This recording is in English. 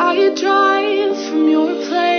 I drive from your place.